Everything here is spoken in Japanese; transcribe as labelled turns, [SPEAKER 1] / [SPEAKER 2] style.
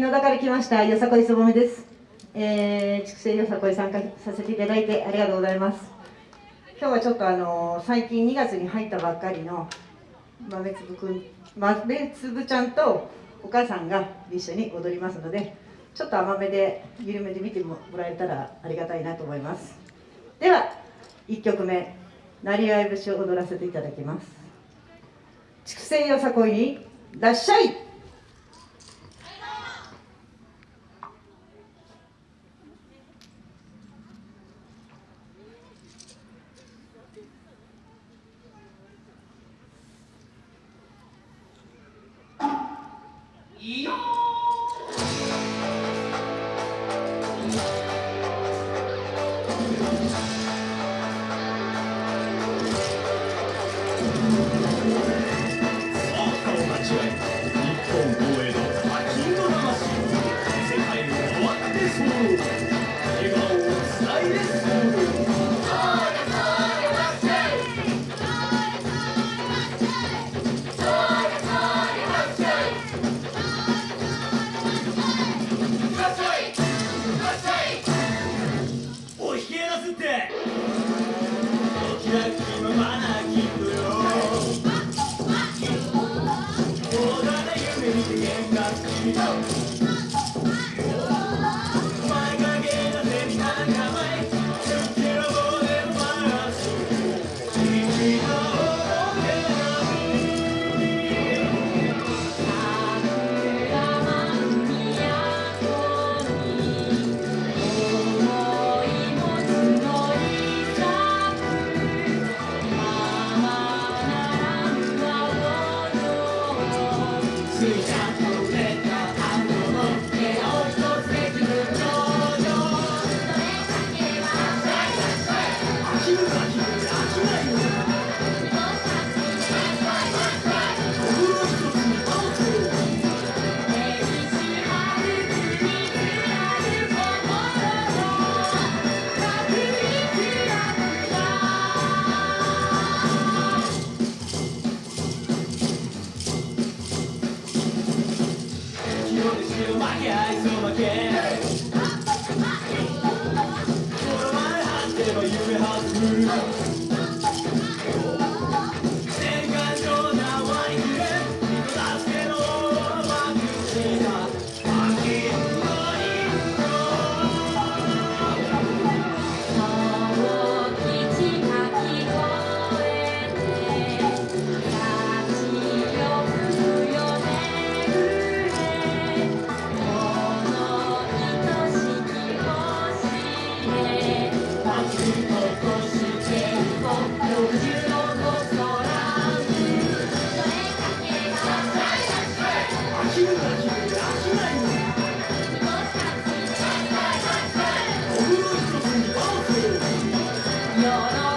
[SPEAKER 1] 野田から来ましたよさこいすぼめです、えー、畜生よさこい参加させていただいてありがとうございます。今日はちょっとあの最近2月に入ったばっかりの豆粒くん豆粒ちゃんとお母さんが一緒に踊りますのでちょっと甘めで緩めで見てもらえたらありがたいなと思います。では1曲目「なりわい節」を踊らせていただきます。畜生よさこいにらっしゃい。
[SPEAKER 2] て。おきらきのマナーキープよ大だ夢見て喧嘩する Mmm. す歓